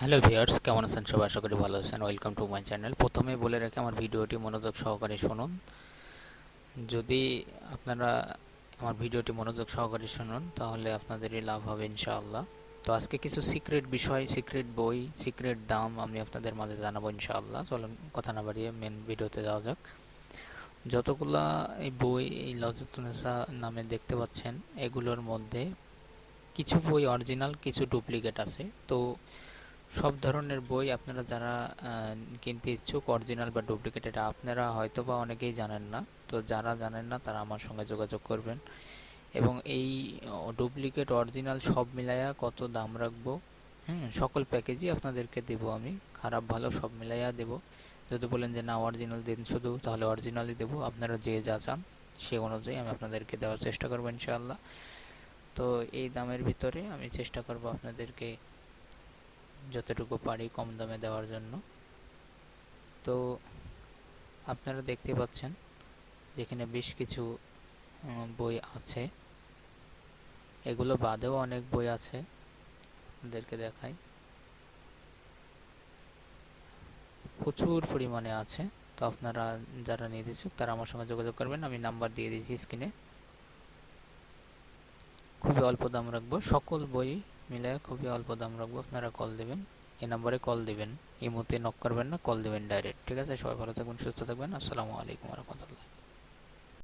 Hello viewers কেমন আছেন সবাই? আশা করি ভালো আছেন। ওয়েলকাম টু মাই চ্যানেল প্রথমে বলে রেখে, আমার ভিডিওটি মনোযোগ সহকারে শুনুন। যদি আপনারা আমার ভিডিওটি মনোযোগ সহকারে শুনুন, তাহলে আপনাদেরই লাভ হবে ইনশাআল্লাহ। তো আজকে কিছু সিক্রেট বিষয় সিক্রেট বই সিক্রেট দাম আমি আপনাদের মাঝে জানাব ইনশাআল্লাহ। চলুন, কথা না বাড়িয়ে মেন ভিডিওতে যাওয়া যাক। যতগুলা এই বই এই লজতুনেসা নামে দেখতে পাচ্ছেন, এগুলোর মধ্যে কিছু বই অরিজিনাল কিছু ডুপ্লিকেট আছে। তো সব ধরনের বই আপনারা যারা কিনতে ইচ্ছুক অরিজিনাল বা ডুপ্লিকেট এটা আপনারা হয়তো বা অনেকেই জানেন না। তো যারা জানেন না, তারা আমার সঙ্গে যোগাযোগ করবেন। এবং এই ডুপ্লিকেট অরিজিনাল সব মিলাইয়া কত দাম রাখব? হুম, সকল প্যাকেজই আপনাদেরকে দেব আমি। খারাপ, ভালো সব মিলাইয়া দেব। যদি বলেন যে না অরিজিনাল দিন শুধু, তাহলে অরিজিনালই দেব। আপনারা যে যা চান, সে অনুযায়ী আমি আপনাদেরকে দেওয়ার চেষ্টা করব ইনশাআল্লাহ। তো এই দামের ভিতরে আমি চেষ্টা করব আপনাদেরকে যতটুকু পারি কম দামে দেওয়ার জন্য। তো আপনারা দেখতে পাচ্ছেন যেখানে বেশ কিছু বই আছে। এগুলো বাদেও অনেক বই আছে। আপনাদেরকে দেখাই। প্রচুর পরিমাণে আছে। তো আপনারা যারা নিয়ে দিচ্ছুক তারা আমার সঙ্গে যোগাযোগ করবেন। আমি নাম্বার দিয়ে দিয়েছি স্ক্রিনে। খুবই অল্প দাম রাখব। সকল বই মিলে খুবই অল্প দাম রাখব, আপনারা কল দেবেন। এই নাম্বারে কল দেবেন। ইমোতে নক করবেন না কল দেবেন ডাইরেক্ট ঠিক আছে? সবাই ভালো থাকবেন, সুস্থ থাকবেন। আসসালামু আলাইকুম রহমতুল্লাহ।